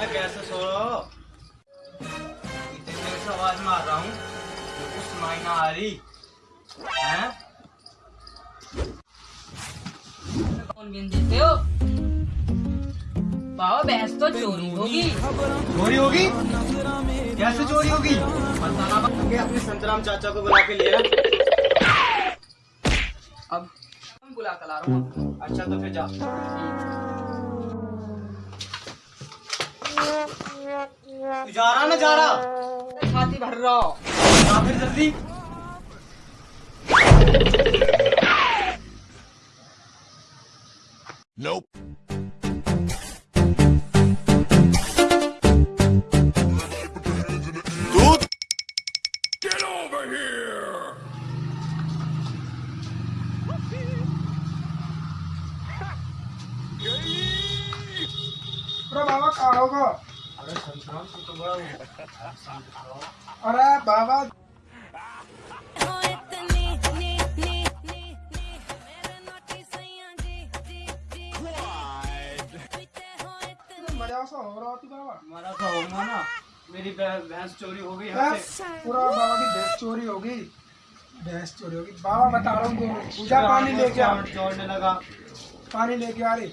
ऐसे सो रहे हो? इतनी देर से आवाज़ मार रहा हूँ कुछ सुनाई ना आ रही। हैं? कौन बिन देते हो? बाबा भैंस तो चोरी होगी। चोरी होगी? कैसे चोरी होगी? बताना अपने संतराम चाचा को बुला के ले। अब बुला कर ला रहा हूँ। अच्छा तो फिर जा। जा रहा ना जा रहा छाती भर रहा हो फिर जल्दी Nope. Dude! Get over here! अरे बाबा कहाँ होगा अरे बाबा। मज़ा सा हो रहा थी बाबा। हमारा तो होगा ना। मेरी भैंस चोरी हो गई यहाँ पूरा बाबा की भैंस चोरी होगी भैंस चोरी होगी बाबा बता रहा हूँ पूजा पानी लेके जोड़ने लगा। पानी लेके आ रही।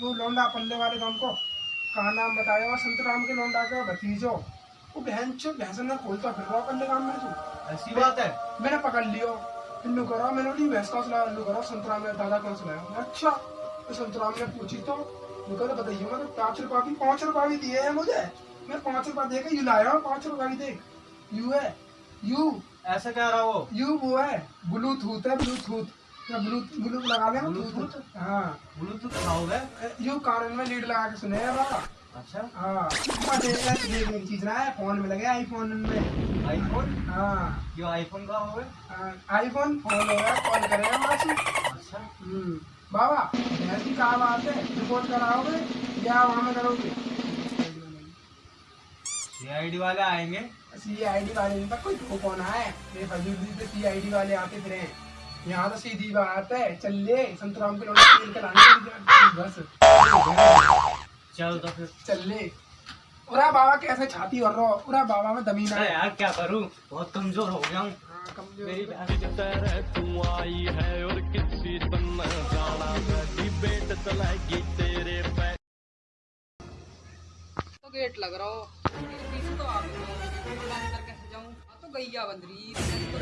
वो लौंडा पल्ले वाले गाँव को। कहा नाम बताया वहाँ संतराम के लौंडा का? भतीजो। वो बहन चो भैंस ने खोलता फिर रहा पल्ले गाँव में तू। ऐसी बात है। मैंने पकड़ लियो। इल्लू करो मैंने बोली भैंस कौन सुनाया इल्लू करो संतराम ने दादा कौन सुनाया। अच्छा तो संतराम ने पूछी तो कहते बताइए मैं तो पाँच रुपया की पाँच रुपया भी दिए हैं मुझे। मैं पाँच रुपया दे के यू लाया हूँ पाँच रुपया भी देख। यू है यू। ऐसे कह रहा हो। यू वो है ब्लूटूथ है ब्लूटूथ। ब्लूटूथ लगा लेना ब्लूटूथ? हाँ। ब्लूटूथ खाओगे यू कानून में लीड लगा के सुने बाबा अच्छा। हाँ। हाँ, देख ले देखने की चीज़ ना है फ़ोन में लगे आईफोन में। आईफोन हाँ। ये आईफोन का होगे हाँ, आईफोन फ़ोन होगा कॉल करेगा मासी अच्छा। हम्म, बाबा भैंस की कहा बात है रिपोर्ट कराओगे या वहाँ में करोगे? सीआईडी वाले आएँगे? सी आई डी वाले नहीं कोई कौन फजूल सी वाले आते फिर हैं। यहाँ तो सीधी बात है। चल ले संतराम के लौटे तेल के लाने बस। चल तो फिर। चल ले उरा बाबा कैसे छाती भर रहा हो उरा बाबा में दमीन अरे है यार क्या करूँ? बहुत कमज़ोर हो गया हूँ। हाँ, तू आई है और किसी डिबेट चलाएगी तेरे पे तो गेट लग रहा हो। तो आ गई। हो। मैं अंदर कैसे जाऊँ? तो गैया बंद रही। मैंने तो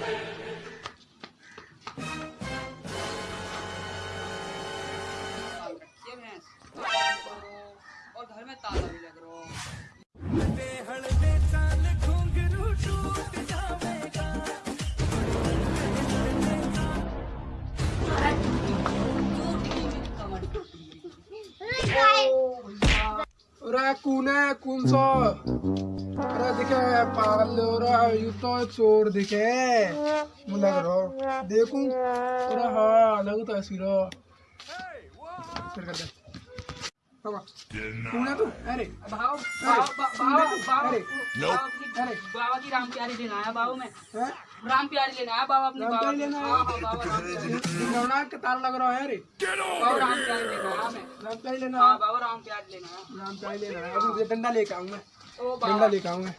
गई उरा कौन है कौन सा। अरे दिखे पागल हो रहा है यू तो चोर दिखे। लग रहा देखूँ? अरे हाँ लग तो ऐसी रहा फिर कर दे। बाबा। तू? अरे भाव भाव भाव भाव अरे अरे। बाबा की राम प्यारी लेना आया बाबू मैं। राम प्यारी लेना आया बाबा अपने बाबा लेना? हाँ हाँ बाबा राम प्यारी लौना तार लग रहा है अरे। बाबा राम प्यारी लेना आया मैं। राम चाय लेना हाँ है बाबा राम प्यारी लेना राम चाय लेना है अभी डंडा लेके आऊँगा ओ डंडा लेके आऊँगा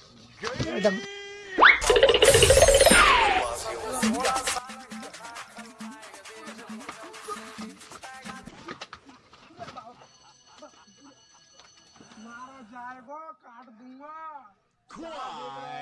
जाएगा काट दूँगा। खुआ।